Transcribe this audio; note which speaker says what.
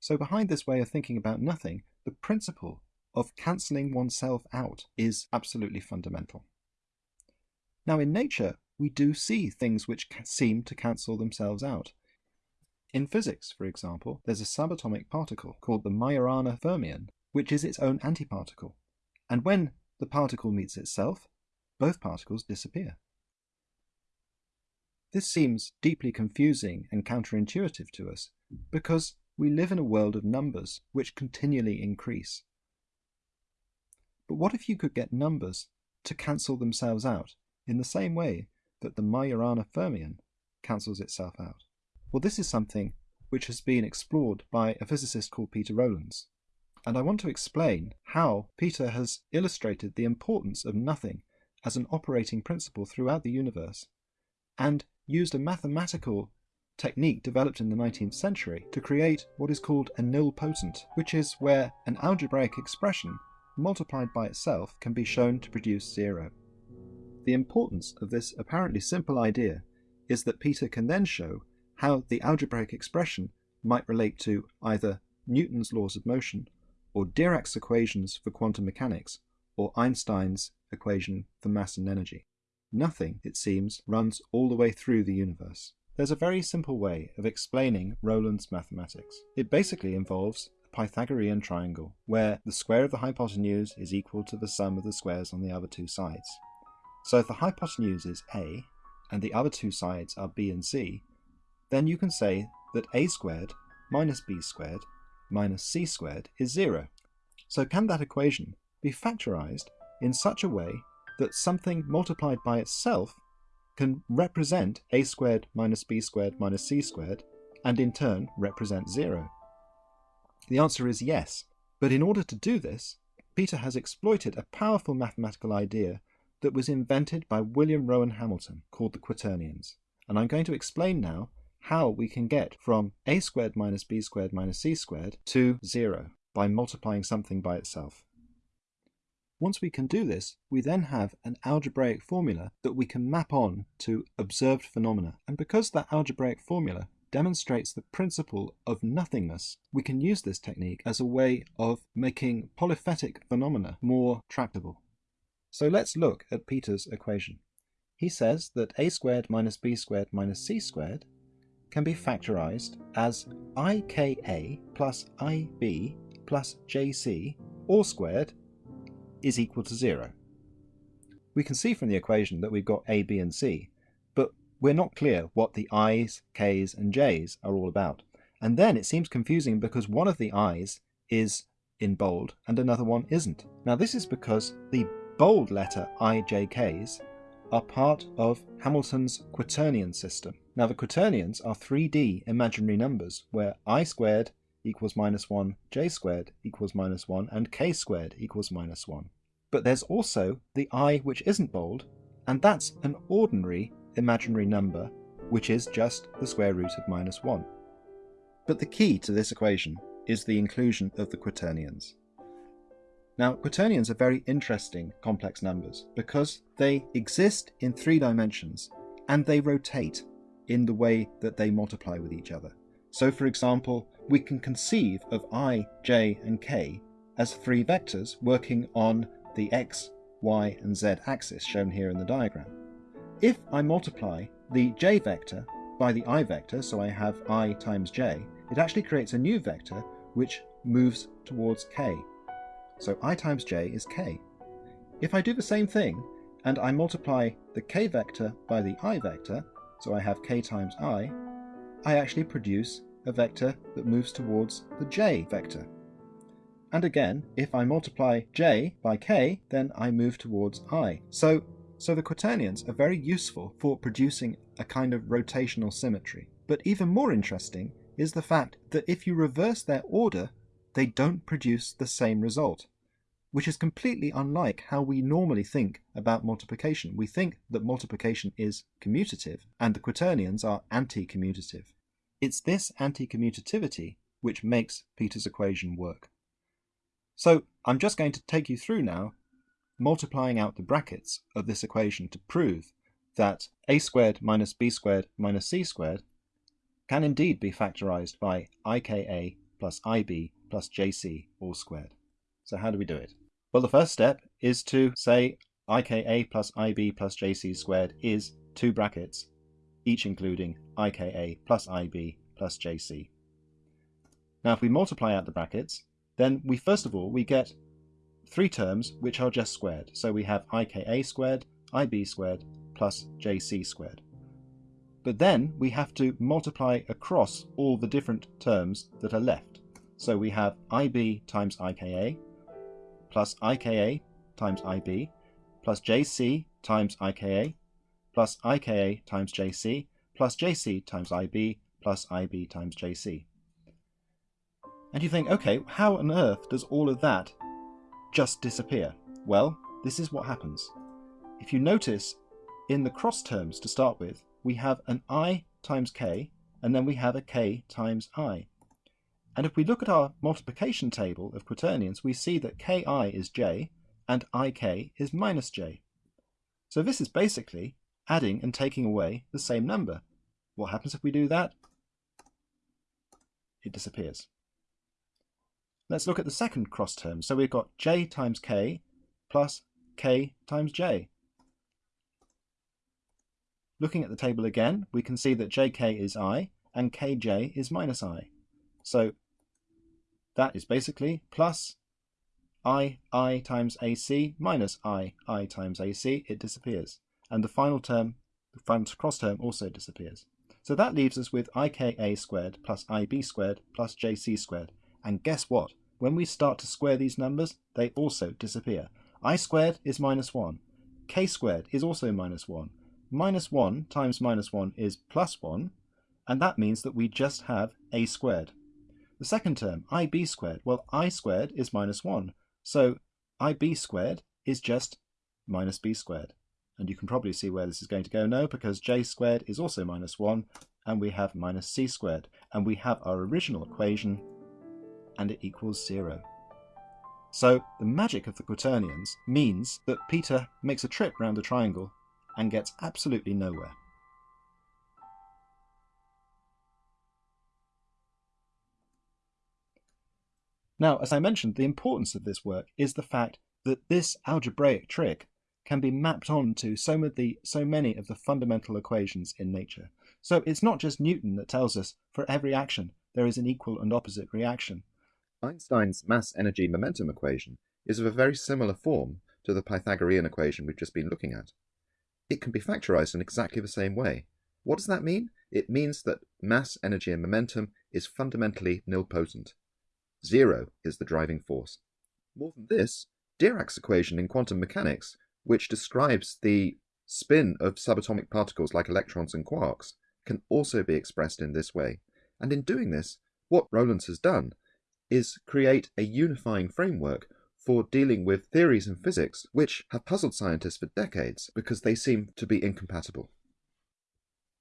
Speaker 1: So behind this way of thinking about nothing, the principle of cancelling oneself out is absolutely fundamental. Now in nature, we do see things which seem to cancel themselves out. In physics, for example, there's a subatomic particle called the Majorana fermion, which is its own antiparticle. And when the particle meets itself, both particles disappear. This seems deeply confusing and counterintuitive to us because we live in a world of numbers which continually increase. But what if you could get numbers to cancel themselves out in the same way that the Majorana fermion cancels itself out? Well, this is something which has been explored by a physicist called Peter Rowlands. And I want to explain how Peter has illustrated the importance of nothing as an operating principle throughout the universe and used a mathematical technique developed in the 19th century to create what is called a nilpotent, which is where an algebraic expression multiplied by itself can be shown to produce zero. The importance of this apparently simple idea is that Peter can then show how the algebraic expression might relate to either Newton's laws of motion or Dirac's equations for quantum mechanics or Einstein's equation for mass and energy. Nothing, it seems, runs all the way through the universe. There's a very simple way of explaining Rowland's mathematics. It basically involves a Pythagorean triangle, where the square of the hypotenuse is equal to the sum of the squares on the other two sides. So if the hypotenuse is a, and the other two sides are b and c, then you can say that a squared minus b squared minus c squared is zero. So can that equation be factorized in such a way that something multiplied by itself can represent a squared minus b squared minus c squared, and in turn represent zero? The answer is yes, but in order to do this, Peter has exploited a powerful mathematical idea that was invented by William Rowan Hamilton called the quaternions. And I'm going to explain now how we can get from a squared minus b squared minus c squared to zero by multiplying something by itself. Once we can do this, we then have an algebraic formula that we can map on to observed phenomena. And because that algebraic formula demonstrates the principle of nothingness, we can use this technique as a way of making polyphyletic phenomena more tractable. So let's look at Peter's equation. He says that a squared minus b squared minus c squared can be factorized as ika plus ib plus jc all squared is equal to 0. We can see from the equation that we've got a, b and c, but we're not clear what the i's, k's and j's are all about. And then it seems confusing because one of the i's is in bold and another one isn't. Now this is because the bold letter i, j, k's are part of Hamilton's quaternion system. Now the quaternions are 3D imaginary numbers where i squared equals minus 1, j squared equals minus 1, and k squared equals minus 1. But there's also the i which isn't bold, and that's an ordinary imaginary number, which is just the square root of minus 1. But the key to this equation is the inclusion of the quaternions. Now, quaternions are very interesting complex numbers because they exist in three dimensions and they rotate in the way that they multiply with each other. So, for example, we can conceive of i, j, and k as three vectors working on the x, y, and z axis shown here in the diagram. If I multiply the j vector by the i vector, so I have i times j, it actually creates a new vector which moves towards k. So i times j is k. If I do the same thing and I multiply the k vector by the i vector, so I have k times i, I actually produce a vector that moves towards the j vector. And again, if I multiply j by k, then I move towards i. So, so the quaternions are very useful for producing a kind of rotational symmetry. But even more interesting is the fact that if you reverse their order, they don't produce the same result, which is completely unlike how we normally think about multiplication. We think that multiplication is commutative, and the quaternions are anti-commutative. It's this anti-commutativity which makes Peter's equation work. So I'm just going to take you through now multiplying out the brackets of this equation to prove that a squared minus b squared minus c squared can indeed be factorized by ika plus IB plus JC all squared. So how do we do it? Well, the first step is to say IKA plus IB plus JC squared is two brackets, each including IKA plus IB plus JC. Now if we multiply out the brackets, then we first of all we get three terms which are just squared. So we have IKA squared, IB squared, plus JC squared. But then we have to multiply across all the different terms that are left. So we have IB times IKA, plus IKA times IB, plus JC times IKA, plus IKA times JC, plus JC times IB, plus IB times JC. And you think, okay, how on earth does all of that just disappear? Well, this is what happens. If you notice, in the cross terms to start with, we have an i times k, and then we have a k times i. And if we look at our multiplication table of quaternions, we see that ki is j, and ik is minus j. So this is basically adding and taking away the same number. What happens if we do that? It disappears. Let's look at the second cross term. So we've got j times k plus k times j. Looking at the table again, we can see that jk is i and kj is minus i. So that is basically plus i, i times ac minus i, i times ac. It disappears. And the final term, the final cross term also disappears. So that leaves us with ika squared plus ib squared plus jc squared. And guess what? When we start to square these numbers, they also disappear. i squared is minus 1. k squared is also minus 1. Minus 1 times minus 1 is plus 1, and that means that we just have a squared. The second term, ib squared, well, i squared is minus 1, so ib squared is just minus b squared. And you can probably see where this is going to go now, because j squared is also minus 1, and we have minus c squared. And we have our original equation and it equals zero. So the magic of the quaternions means that Peter makes a trip round the triangle and gets absolutely nowhere. Now, as I mentioned, the importance of this work is the fact that this algebraic trick can be mapped onto so so many of the fundamental equations in nature. So it's not just Newton that tells us for every action there is an equal and opposite reaction.
Speaker 2: Einstein's mass-energy-momentum equation is of a very similar form to the Pythagorean equation we've just been looking at. It can be factorized in exactly the same way. What does that mean? It means that mass, energy, and momentum is fundamentally nilpotent. Zero is the driving force. More than this, Dirac's equation in quantum mechanics, which describes the spin of subatomic particles like electrons and quarks, can also be expressed in this way. And in doing this, what Rowlands has done is create a unifying framework for dealing with theories in physics which have puzzled scientists for decades because they seem to be incompatible.